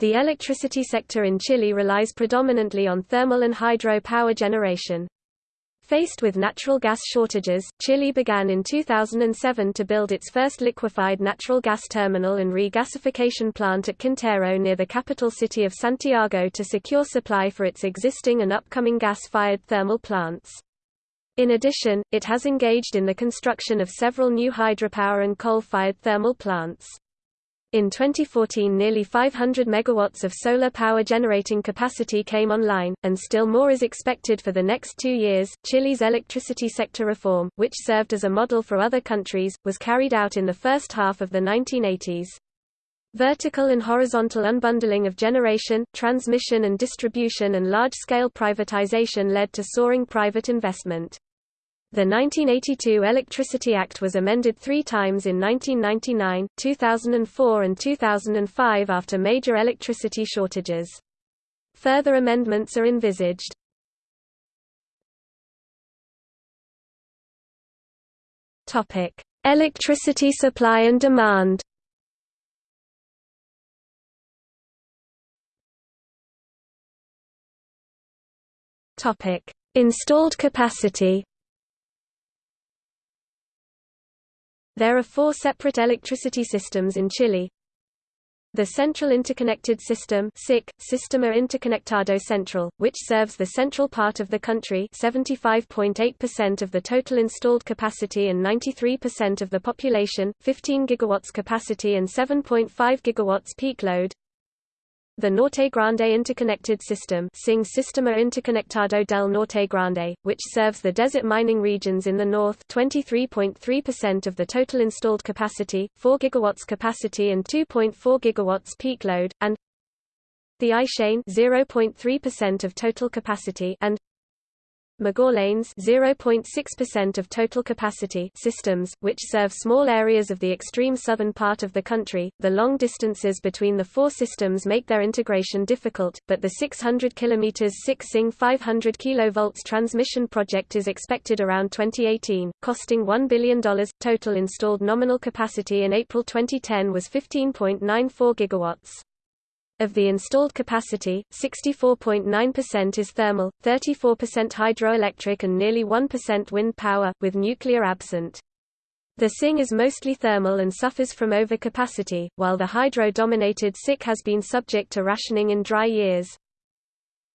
The electricity sector in Chile relies predominantly on thermal and hydro power generation. Faced with natural gas shortages, Chile began in 2007 to build its first liquefied natural gas terminal and regasification plant at Quintero near the capital city of Santiago to secure supply for its existing and upcoming gas-fired thermal plants. In addition, it has engaged in the construction of several new hydropower and coal-fired thermal plants. In 2014 nearly 500 megawatts of solar power generating capacity came online, and still more is expected for the next two years. Chile's electricity sector reform, which served as a model for other countries, was carried out in the first half of the 1980s. Vertical and horizontal unbundling of generation, transmission and distribution and large-scale privatization led to soaring private investment. The 1982 Electricity Act was amended three times in 1999, 2004 and 2005 after major electricity shortages. Further amendments are envisaged. Electricity supply and demand. Installed capacity. There are four separate electricity systems in Chile. The Central Interconnected System SIC, Sistema Interconectado Central, which serves the central part of the country 75.8% of the total installed capacity and 93% of the population, 15 gigawatts capacity and 7.5 gigawatts peak load. The Norte Grande Interconnected System SING Sistema Interconectado del Norte Grande, which serves the desert mining regions in the north 23.3% of the total installed capacity, 4 gigawatts capacity and 2.4 gigawatts peak load, and the Aysén 0.3% of total capacity and Magallanes 0.6% of total capacity systems, which serve small areas of the extreme southern part of the country. The long distances between the four systems make their integration difficult, but the 600 km 6 SING 500 kV transmission project is expected around 2018, costing $1 billion. Total installed nominal capacity in April 2010 was 15.94 gigawatts. Of the installed capacity, 64.9% is thermal, 34% hydroelectric and nearly 1% wind power, with nuclear absent. The SING is mostly thermal and suffers from overcapacity, while the hydro-dominated SIC has been subject to rationing in dry years.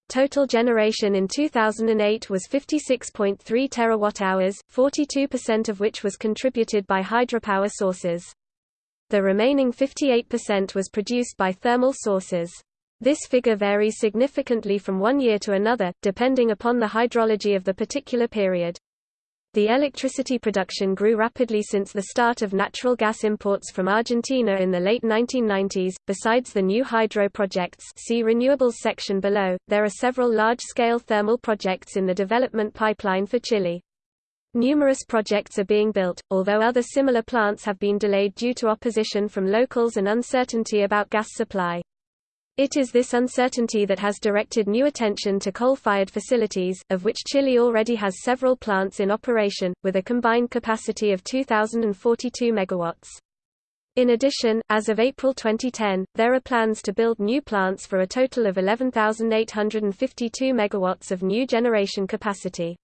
Total generation in 2008 was 56.3 terawatt-hours, 42% of which was contributed by hydropower sources. The remaining 58% was produced by thermal sources. This figure varies significantly from one year to another, depending upon the hydrology of the particular period. The electricity production grew rapidly since the start of natural gas imports from Argentina in the late 1990s. Besides the new hydro projects, see renewables section below, there are several large-scale thermal projects in the development pipeline for Chile. Numerous projects are being built, although other similar plants have been delayed due to opposition from locals and uncertainty about gas supply. It is this uncertainty that has directed new attention to coal-fired facilities, of which Chile already has several plants in operation, with a combined capacity of 2,042 megawatts. In addition, as of April 2010, there are plans to build new plants for a total of 11,852 megawatts of new generation capacity.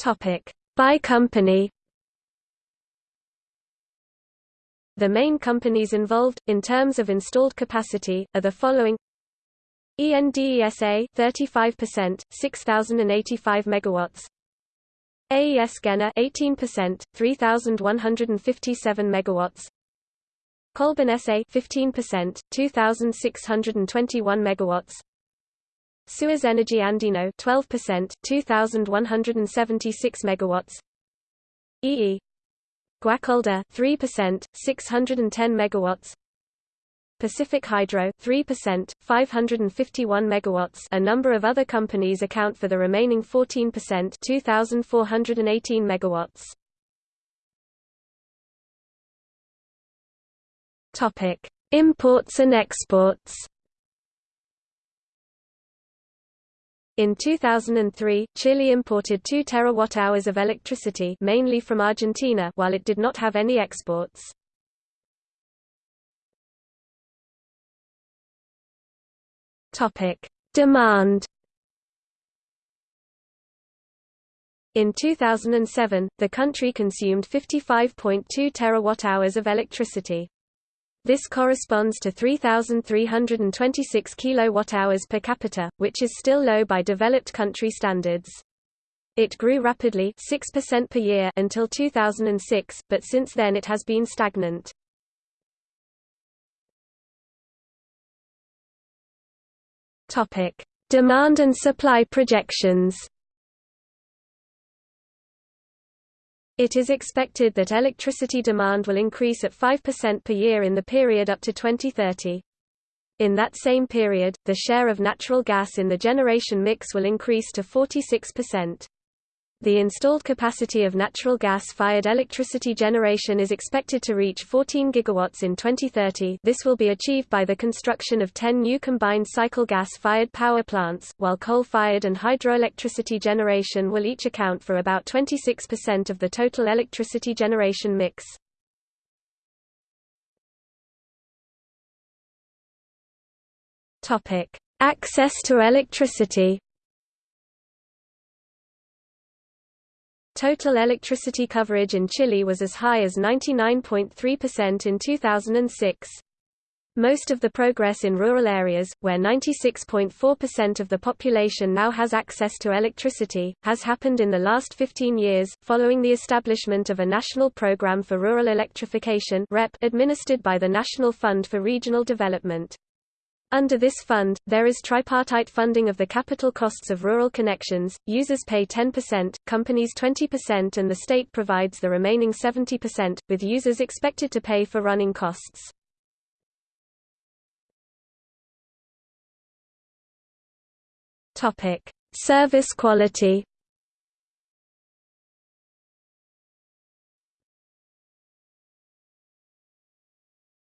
Topic: By company. The main companies involved, in terms of installed capacity, are the following ENDESA 35%, 6085 megawatts. AES Gener 18%, 3157 megawatts. Colbún SA 15%, 2621 megawatts. Suez Energy Andino 12%, 2176 megawatts. EE Guacolda 3%, 610 megawatts. Pacific Hydro 3%, 551 megawatts. A number of other companies account for the remaining 14%, 2418 megawatts. Topic: Imports and exports. In 2003, Chile imported 2 terawatt-hours of electricity mainly from Argentina while it did not have any exports. Topic: Demand In 2007, the country consumed 55.2 terawatt-hours of electricity. This corresponds to 3,326 kilowatt-hours per capita, which is still low by developed country standards. It grew rapidly 6% per year until 2006, but since then it has been stagnant. Demand and supply projections. It is expected that electricity demand will increase at 5% per year in the period up to 2030. In that same period, the share of natural gas in the generation mix will increase to 46%. The installed capacity of natural gas-fired electricity generation is expected to reach 14 gigawatts in 2030 this will be achieved by the construction of 10 new combined cycle gas-fired power plants, while coal-fired and hydroelectricity generation will each account for about 26% of the total electricity generation mix. Access to electricity Total electricity coverage in Chile was as high as 99.3% in 2006. Most of the progress in rural areas, where 96.4% of the population now has access to electricity, has happened in the last 15 years, following the establishment of a national program for rural electrification administered by the National Fund for Regional Development. Under this fund, there is tripartite funding of the capital costs of rural connections, users pay 10%, companies 20% and the state provides the remaining 70%, with users expected to pay for running costs. Service quality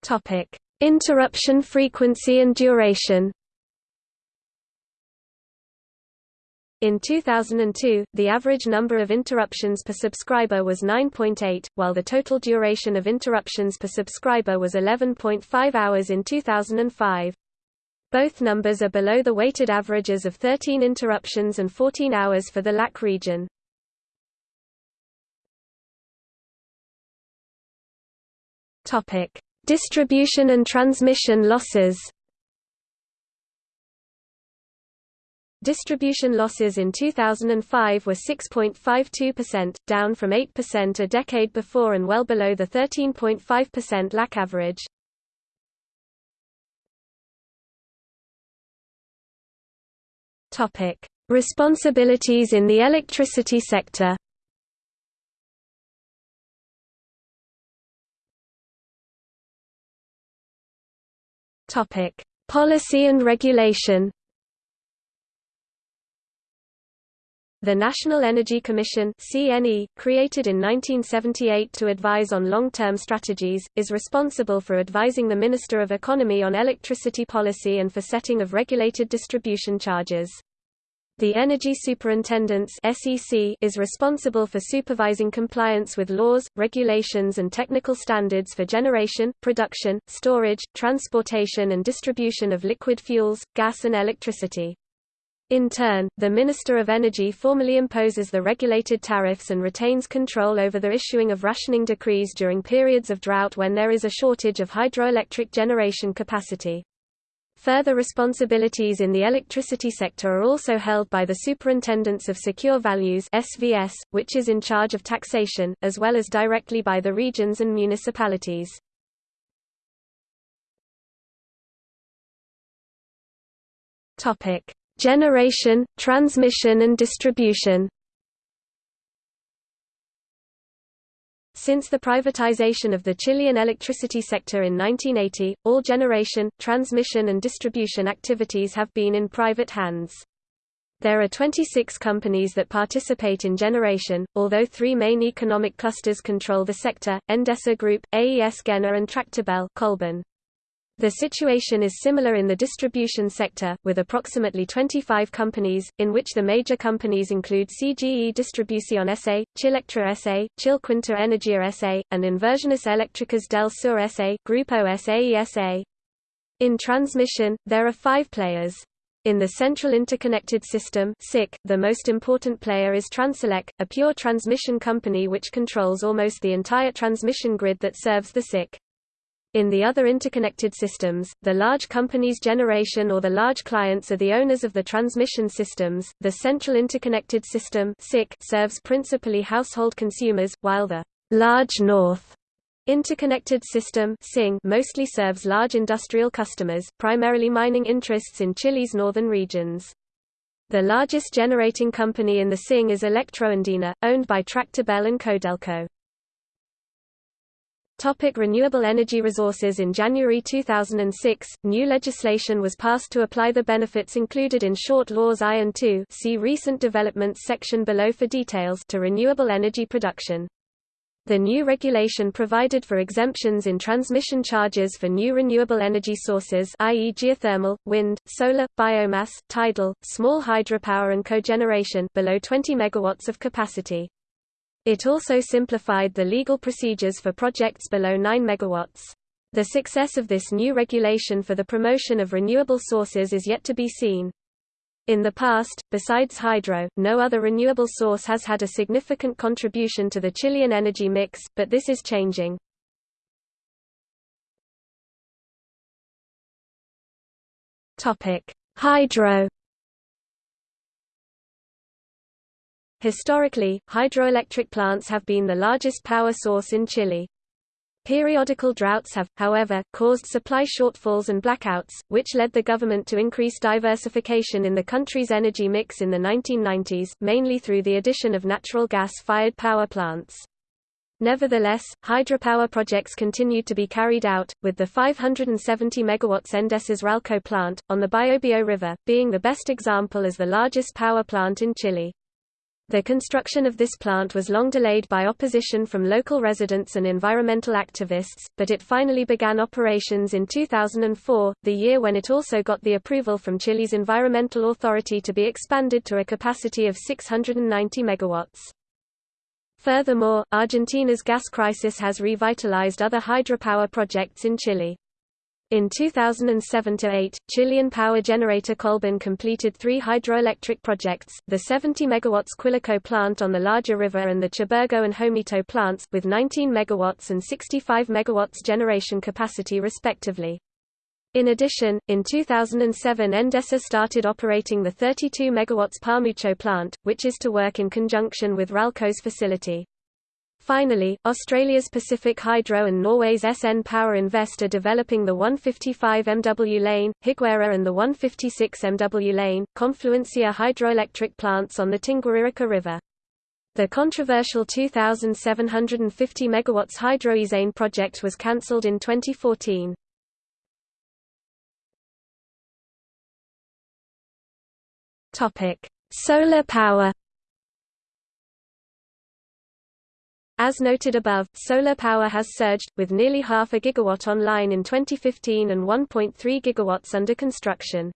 Topic Interruption frequency and duration In 2002, the average number of interruptions per subscriber was 9.8, while the total duration of interruptions per subscriber was 11.5 hours in 2005. Both numbers are below the weighted averages of 13 interruptions and 14 hours for the LAC region. Topic: Distribution and transmission losses Distribution losses in 2005 were 6.52%, down from 8% a decade before and well below the 13.5% LAC average. Responsibilities in the electricity sector Topic: Policy and regulation. The National Energy Commission (CNE), created in 1978 to advise on long-term strategies, is responsible for advising the Minister of Economy on electricity policy and for setting of regulated distribution charges. The Energy Superintendence is responsible for supervising compliance with laws, regulations and technical standards for generation, production, storage, transportation and distribution of liquid fuels, gas and electricity. In turn, the Minister of Energy formally imposes the regulated tariffs and retains control over the issuing of rationing decrees during periods of drought when there is a shortage of hydroelectric generation capacity. Further responsibilities in the electricity sector are also held by the Superintendents of Secure Values (SVS), which is in charge of taxation, as well as directly by the regions and municipalities. Topic: Generation, transmission and distribution. Since the privatization of the Chilean electricity sector in 1980, all generation, transmission and distribution activities have been in private hands. There are 26 companies that participate in generation, although three main economic clusters control the sector, Endesa Group, AES Gener and Tractebel Colbún. The situation is similar in the distribution sector, with approximately 25 companies, in which the major companies include CGE Distribución S.A., Chilectra S.A., Chilquinta Energía S.A., and Inversiones Eléctricas del Sur S.A. Grupo SAE S.A. In transmission, there are five players. In the Central Interconnected System (CIC), the most important player is Transelec, a pure transmission company which controls almost the entire transmission grid that serves the CIC. In the other interconnected systems, the large companies' generation or the large clients are the owners of the transmission systems. The Central Interconnected System serves principally household consumers, while the large North Interconnected System mostly serves large industrial customers, primarily mining interests in Chile's northern regions. The largest generating company in the SING is Electroandina, owned by Tractebel and Codelco. Topic renewable energy resources In January 2006, new legislation was passed to apply the benefits included in Short Laws I and II see Recent Developments section below for details to renewable energy production. The new regulation provided for exemptions in transmission charges for new renewable energy sources i.e. geothermal, wind, solar, biomass, tidal, small hydropower and cogeneration below 20 megawatts of capacity. It also simplified the legal procedures for projects below 9 megawatts. The success of this new regulation for the promotion of renewable sources is yet to be seen. In the past, besides hydro, no other renewable source has had a significant contribution to the Chilean energy mix, but this is changing. Hydro Historically, hydroelectric plants have been the largest power source in Chile. Periodical droughts have, however, caused supply shortfalls and blackouts, which led the government to increase diversification in the country's energy mix in the 1990s, mainly through the addition of natural gas-fired power plants. Nevertheless, hydropower projects continued to be carried out, with the 570 MW Endesas Ralco plant, on the Biobío River, being the best example as the largest power plant in Chile. The construction of this plant was long delayed by opposition from local residents and environmental activists, but it finally began operations in 2004, the year when it also got the approval from Chile's environmental authority to be expanded to a capacity of 690 megawatts. Furthermore, Argentina's gas crisis has revitalized other hydropower projects in Chile. In 2007–8, Chilean power generator Colbún completed three hydroelectric projects, the 70 MW Quilleco plant on the Laja River and the Chiburgo and Hornitos plants, with 19 MW and 65 MW generation capacity respectively. In addition, in 2007 Endesa started operating the 32 MW Palmucho plant, which is to work in conjunction with Ralco's facility. Finally, Australia's Pacific Hydro and Norway's SN Power Invest are developing the 155 MW Lane, Higuera and the 156 MW Lane, Confluencia hydroelectric plants on the Tinguiririca River. The controversial 2,750 MW HidroAysén project was cancelled in 2014. Solar power As noted above, solar power has surged, with nearly half a gigawatt online in 2015 and 1.3 gigawatts under construction.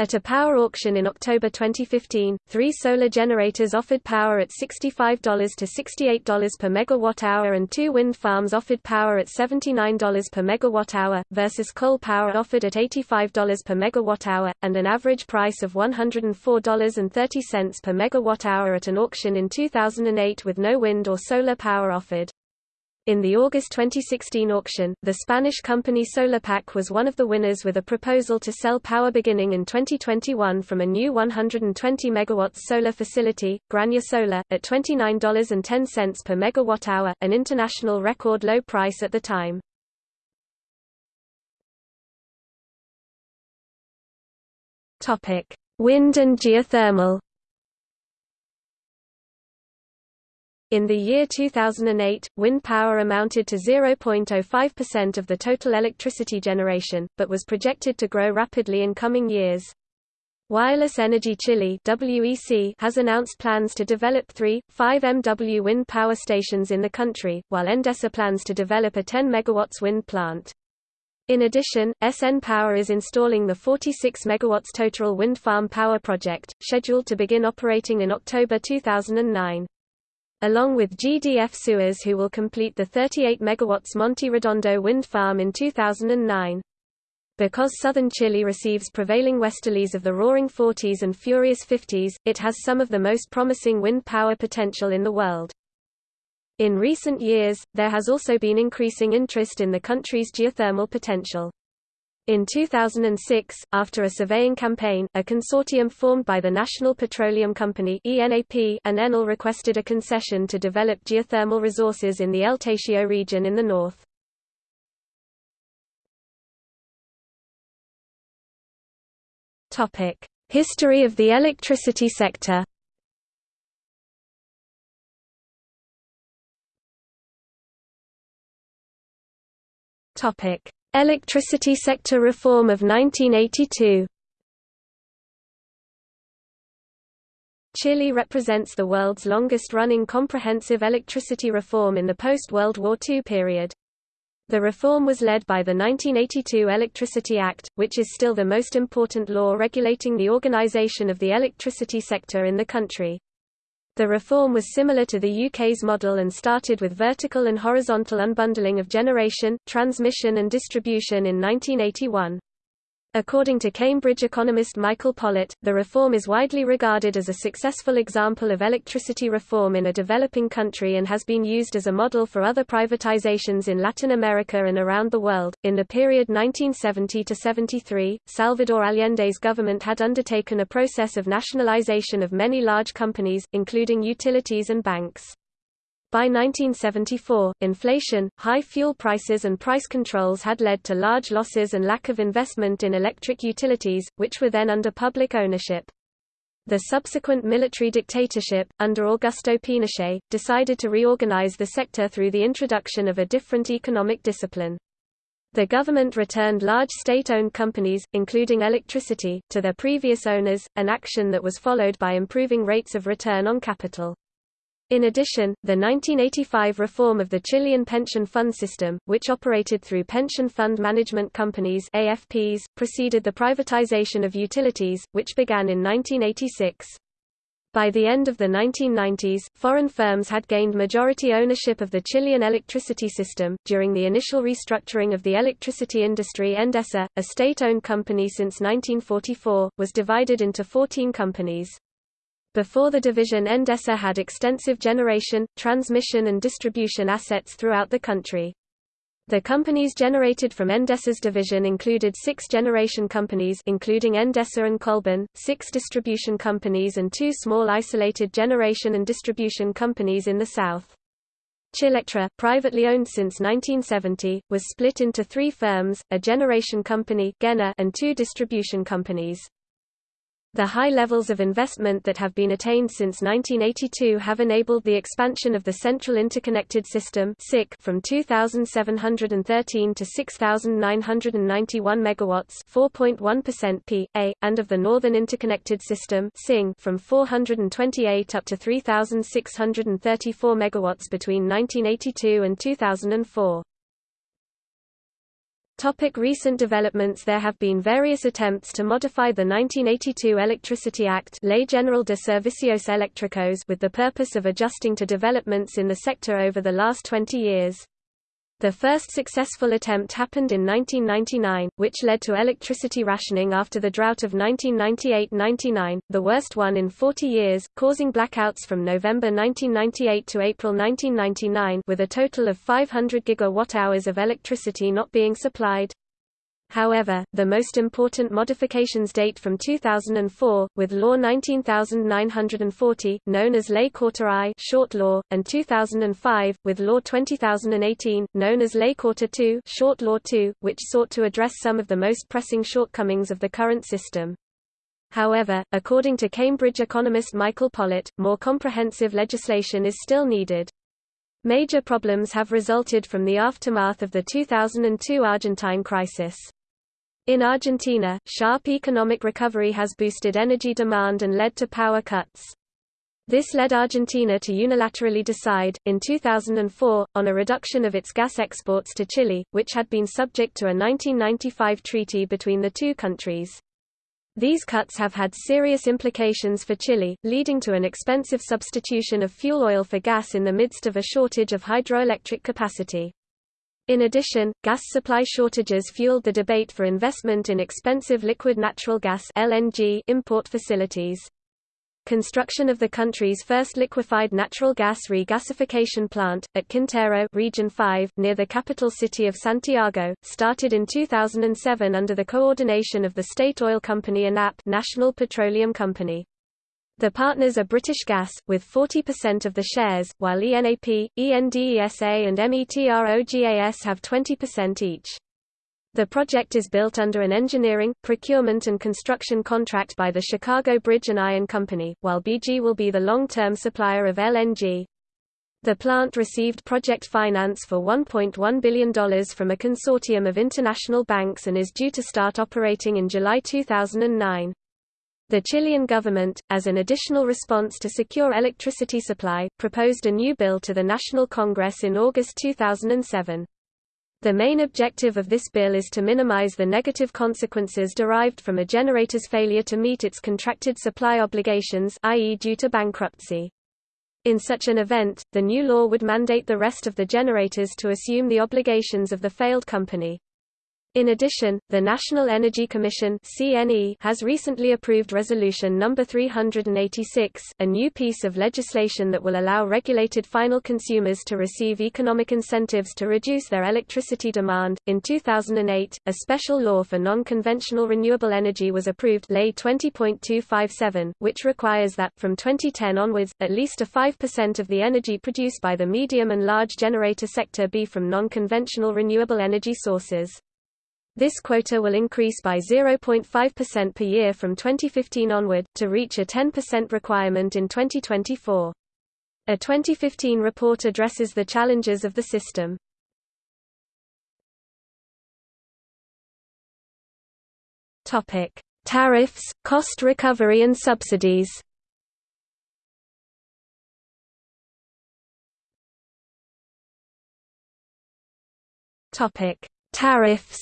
At a power auction in October 2015, three solar generators offered power at $65 to $68 per megawatt-hour and two wind farms offered power at $79 per megawatt-hour, versus coal power offered at $85 per megawatt-hour, and an average price of $104.30 per megawatt-hour at an auction in 2008 with no wind or solar power offered. In the August 2016 auction, the Spanish company Solarpack was one of the winners with a proposal to sell power beginning in 2021 from a new 120 MW solar facility, Granja Solar, at $29.10 per megawatt-hour, an international record low price at the time. Wind and geothermal In the year 2008, wind power amounted to 0.05% of the total electricity generation, but was projected to grow rapidly in coming years. Wireless Energy Chile WEC has announced plans to develop three, 5 MW wind power stations in the country, while Endesa plans to develop a 10 MW wind plant. In addition, SN Power is installing the 46 MW Totoral wind farm power project, scheduled to begin operating in October 2009 along with GDF Suez who will complete the 38 MW Monte Redondo wind farm in 2009. Because southern Chile receives prevailing westerlies of the roaring 40s and furious 50s, it has some of the most promising wind power potential in the world. In recent years, there has also been increasing interest in the country's geothermal potential. In 2006, after a surveying campaign, a consortium formed by the National Petroleum Company and Enel requested a concession to develop geothermal resources in the El region in the north. History of the electricity sector. Topic: Electricity sector reform of 1982. Chile represents the world's longest-running comprehensive electricity reform in the post-World War II period. The reform was led by the 1982 Electricity Act, which is still the most important law regulating the organization of the electricity sector in the country. The reform was similar to the UK's model and started with vertical and horizontal unbundling of generation, transmission and distribution in 1981. According to Cambridge economist Michael Pollitt, the reform is widely regarded as a successful example of electricity reform in a developing country and has been used as a model for other privatizations in Latin America and around the world. In the period 1970 to 73, Salvador Allende's government had undertaken a process of nationalization of many large companies, including utilities and banks. By 1974, inflation, high fuel prices and price controls had led to large losses and lack of investment in electric utilities, which were then under public ownership. The subsequent military dictatorship, under Augusto Pinochet, decided to reorganize the sector through the introduction of a different economic discipline. The government returned large state-owned companies, including electricity, to their previous owners, an action that was followed by improving rates of return on capital. In addition, the 1985 reform of the Chilean pension fund system, which operated through pension fund management companies AFPs, preceded the privatization of utilities, which began in 1986. By the end of the 1990s, foreign firms had gained majority ownership of the Chilean electricity system. During the initial restructuring of the electricity industry, Endesa, a state owned company since 1944, was divided into 14 companies. Before the division Endesa had extensive generation, transmission and distribution assets throughout the country. The companies generated from Endesa's division included six generation companies including Endesa and Colbún, six distribution companies and two small isolated generation and distribution companies in the south. Chilectra, privately owned since 1970, was split into three firms, a generation company and two distribution companies. The high levels of investment that have been attained since 1982 have enabled the expansion of the Central Interconnected System from 2,713 to 6,991 megawatts (4.1% p.a.), and of the Northern Interconnected System from 428 up to 3,634 megawatts between 1982 and 2004. Topic recent developments There have been various attempts to modify the 1982 Electricity Act Ley General de Servicios Eléctricos with the purpose of adjusting to developments in the sector over the last 20 years. The first successful attempt happened in 1999, which led to electricity rationing after the drought of 1998–99, the worst one in 40 years, causing blackouts from November 1998 to April 1999 with a total of 500 gigawatt-hours of electricity not being supplied. However, the most important modifications date from 2004, with Law 19940, known as Ley I short law, and 2005, with Law 20018, known as Ley Corta II short law 2, which sought to address some of the most pressing shortcomings of the current system. However, according to Cambridge economist Michael Pollitt, more comprehensive legislation is still needed. Major problems have resulted from the aftermath of the 2002 Argentine crisis. In Argentina, sharp economic recovery has boosted energy demand and led to power cuts. This led Argentina to unilaterally decide, in 2004, on a reduction of its gas exports to Chile, which had been subject to a 1995 treaty between the two countries. These cuts have had serious implications for Chile, leading to an expensive substitution of fuel oil for gas in the midst of a shortage of hydroelectric capacity. In addition, gas supply shortages fueled the debate for investment in expensive liquid natural gas (LNG) import facilities. Construction of the country's first liquefied natural gas regasification plant, at Quintero Region 5, near the capital city of Santiago, started in 2007 under the coordination of the state oil company ENAP National Petroleum Company. The partners are British Gas, with 40% of the shares, while ENAP, ENDESA and METROGAS have 20% each. The project is built under an engineering, procurement and construction contract by the Chicago Bridge and Iron Company, while BG will be the long-term supplier of LNG. The plant received project finance for $1.1 billion from a consortium of international banks and is due to start operating in July 2009. The Chilean government, as an additional response to secure electricity supply, proposed a new bill to the National Congress in August 2007. The main objective of this bill is to minimize the negative consequences derived from a generator's failure to meet its contracted supply obligations i.e. due to bankruptcy. In such an event, the new law would mandate the rest of the generators to assume the obligations of the failed company. In addition, the National Energy Commission (CNE) has recently approved Resolution No. 386, a new piece of legislation that will allow regulated final consumers to receive economic incentives to reduce their electricity demand. In 2008, a special law for non-conventional renewable energy was approved, Ley 20.257, which requires that from 2010 onwards, at least a 5% of the energy produced by the medium and large generator sector be from non-conventional renewable energy sources. This quota will increase by 0.5% per year from 2015 onward, to reach a 10% requirement in 2024. A 2015 report addresses the challenges of the system. Tariffs, cost recovery and subsidies. Tariffs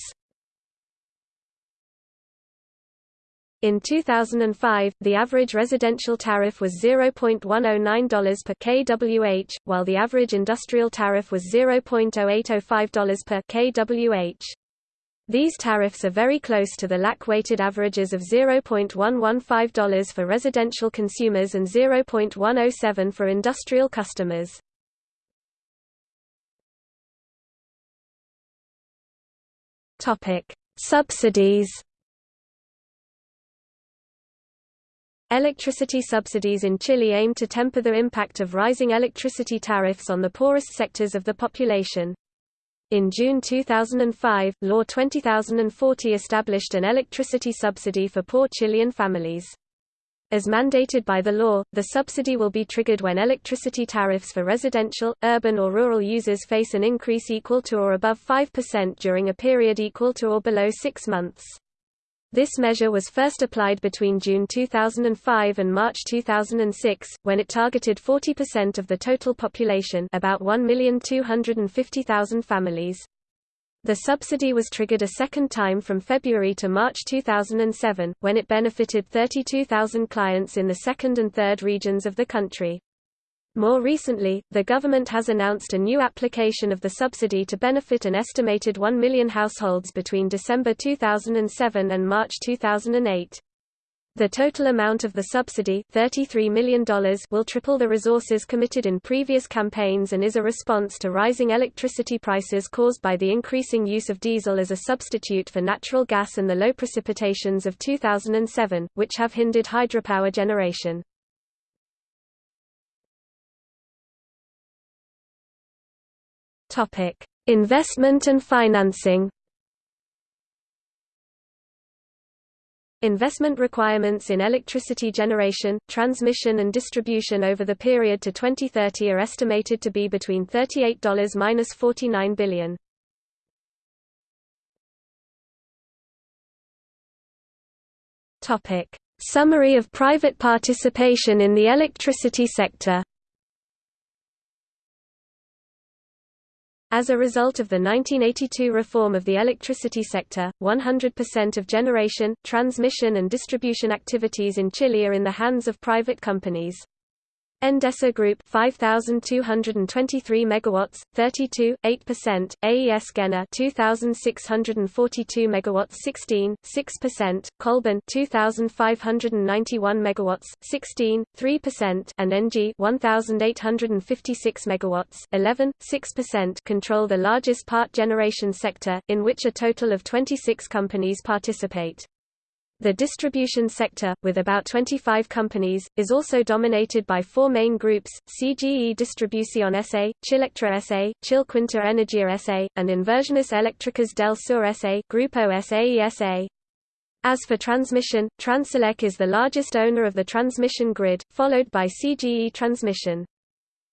In 2005, the average residential tariff was $0.109 per kWh, while the average industrial tariff was $0.0805 per kWh. These tariffs are very close to the LAC-weighted averages of $0.115 for residential consumers and $0.107 for industrial customers. Subsidies Electricity subsidies in Chile aim to temper the impact of rising electricity tariffs on the poorest sectors of the population. In June 2005, Law 20040 established an electricity subsidy for poor Chilean families. As mandated by the law, the subsidy will be triggered when electricity tariffs for residential, urban or rural users face an increase equal to or above 5% during a period equal to or below six months. This measure was first applied between June 2005 and March 2006, when it targeted 40% of the total population about 1,250,000 families. The subsidy was triggered a second time from February to March 2007, when it benefited 32,000 clients in the second and third regions of the country. More recently, the government has announced a new application of the subsidy to benefit an estimated 1 million households between December 2007 and March 2008. The total amount of the subsidy $33 million will triple the resources committed in previous campaigns and is a response to rising electricity prices caused by the increasing use of diesel as a substitute for natural gas and the low precipitations of 2007, which have hindered hydropower generation. Topic: Investment and financing. Investment requirements in electricity generation, transmission and distribution over the period to 2030 are estimated to be between $38–49 billion. Summary of private participation in the electricity sector. As a result of the 1982 reform of the electricity sector, 100% of generation, transmission and distribution activities in Chile are in the hands of private companies. Endesa Group 5223 megawatts 32 8% AES Gener 2642 megawatts 16 6% Colbún 2591 megawatts 16 3% and NG 1856 megawatts 11 6% control the largest part generation sector in which a total of 26 companies participate the distribution sector, with about 25 companies, is also dominated by four main groups, CGE Distribución S.A., Chilectra S.A., Chilquinta Energía S.A., and Inversiones Eléctricas del Sur S.A. Grupo SAE As for transmission, Transelec is the largest owner of the transmission grid, followed by CGE Transmission.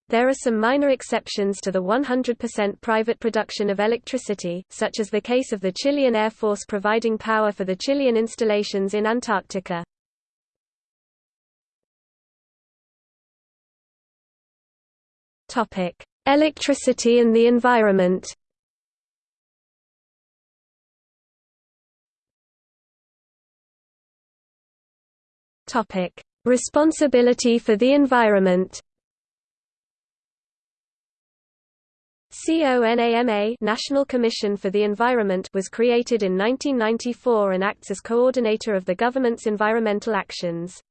There are some minor exceptions to the 100% private production of electricity, such as the case of the Chilean Air Force providing power for the Chilean installations in Antarctica. Electricity and the environment. Responsibility for the environment. CONAMA National Commission for the Environment was created in 1994 and acts as coordinator of the government's environmental actions.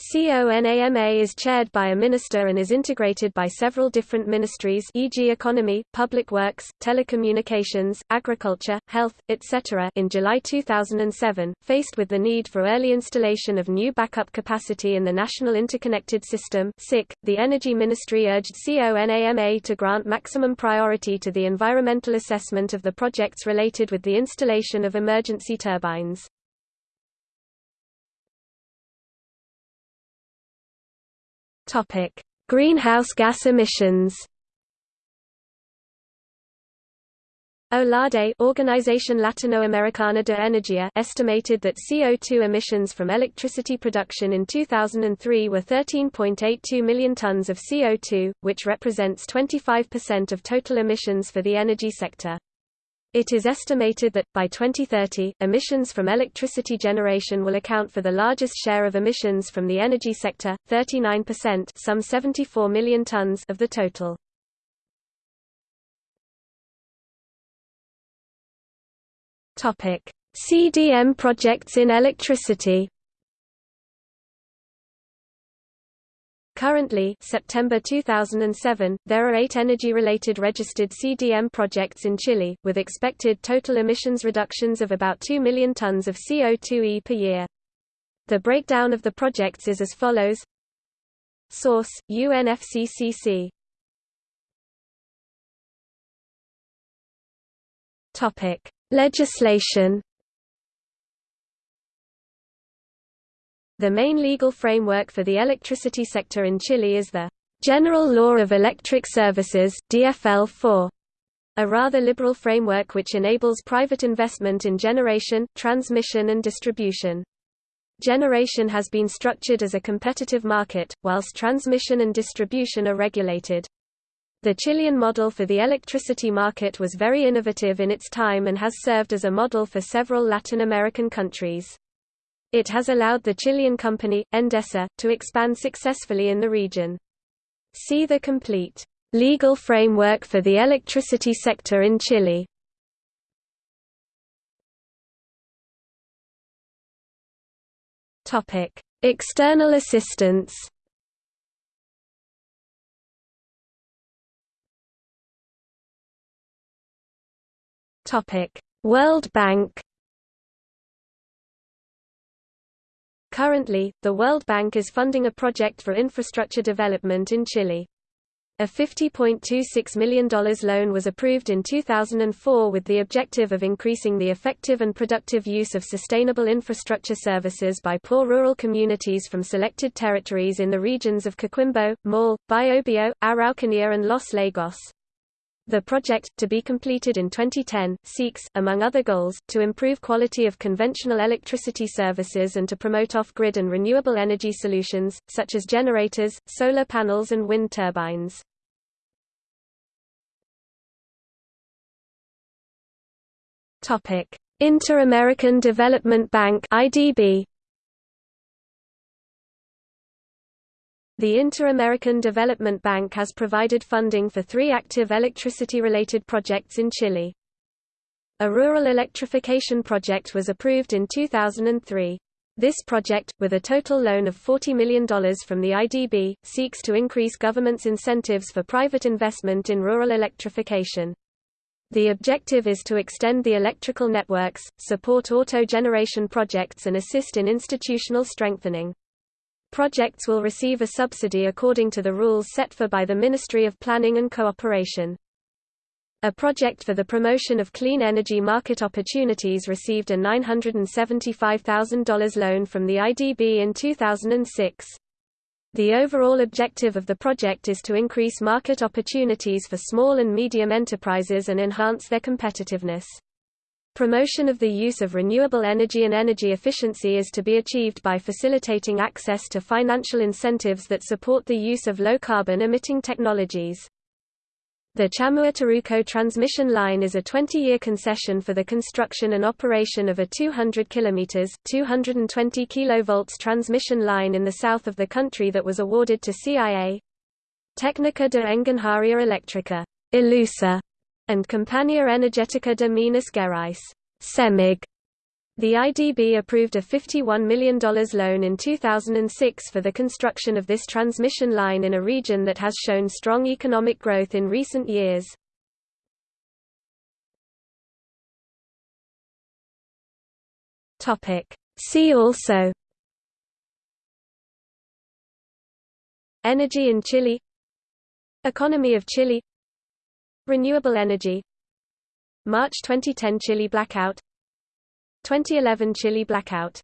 CONAMA is chaired by a minister and is integrated by several different ministries e.g. economy, public works, telecommunications, agriculture, health, etc. In July 2007, faced with the need for early installation of new backup capacity in the National Interconnected System the Energy Ministry urged CONAMA to grant maximum priority to the environmental assessment of the projects related with the installation of emergency turbines. Topic: Greenhouse gas emissions. OLADE Organización Latinoamericana de Energía estimated that CO2 emissions from electricity production in 2003 were 13.82 million tons of CO2, which represents 25% of total emissions for the energy sector. It is estimated that, by 2030, emissions from electricity generation will account for the largest share of emissions from the energy sector, 39% some 74 million tons of the total. CDM projects in electricity Currently September 2007, there are eight energy-related registered CDM projects in Chile, with expected total emissions reductions of about 2 million tons of CO2e per year. The breakdown of the projects is as follows. Source, UNFCCC Legislation The main legal framework for the electricity sector in Chile is the General Law of Electric Services DFL-4, a rather liberal framework which enables private investment in generation, transmission and distribution. Generation has been structured as a competitive market, whilst transmission and distribution are regulated. The Chilean model for the electricity market was very innovative in its time and has served as a model for several Latin American countries. It has allowed the Chilean company, Endesa, to expand successfully in the region. See the complete legal framework for the electricity sector in Chile. Topic: External assistance. Topic: World Bank Currently, the World Bank is funding a project for infrastructure development in Chile. A $50.26 million loan was approved in 2004 with the objective of increasing the effective and productive use of sustainable infrastructure services by poor rural communities from selected territories in the regions of Coquimbo, Maule, Biobío, Araucanía and Los Lagos. The project, to be completed in 2010, seeks, among other goals, to improve quality of conventional electricity services and to promote off-grid and renewable energy solutions, such as generators, solar panels and wind turbines. Inter-American Development Bank IDB The Inter-American Development Bank has provided funding for three active electricity-related projects in Chile. A rural electrification project was approved in 2003. This project, with a total loan of $40 million from the IDB, seeks to increase government's incentives for private investment in rural electrification. The objective is to extend the electrical networks, support auto generation projects and assist in institutional strengthening. Projects will receive a subsidy according to the rules set for by the Ministry of Planning and Cooperation. A project for the promotion of clean energy market opportunities received a $975,000 loan from the IDB in 2006. The overall objective of the project is to increase market opportunities for small and medium enterprises and enhance their competitiveness. Promotion of the use of renewable energy and energy efficiency is to be achieved by facilitating access to financial incentives that support the use of low-carbon emitting technologies. The Charrúa-Temuco transmission line is a 20-year concession for the construction and operation of a 200 km 220 kV transmission line in the south of the country that was awarded to CIA Técnica de Engenharia Eléctrica Alusa, and Compañía Energética de Minas Gerais CEMIG. The IDB approved a $51 million loan in 2006 for the construction of this transmission line in a region that has shown strong economic growth in recent years. See also Energy in Chile Economy of Chile Renewable energy. March 2010 Chile blackout. 2011 Chile blackout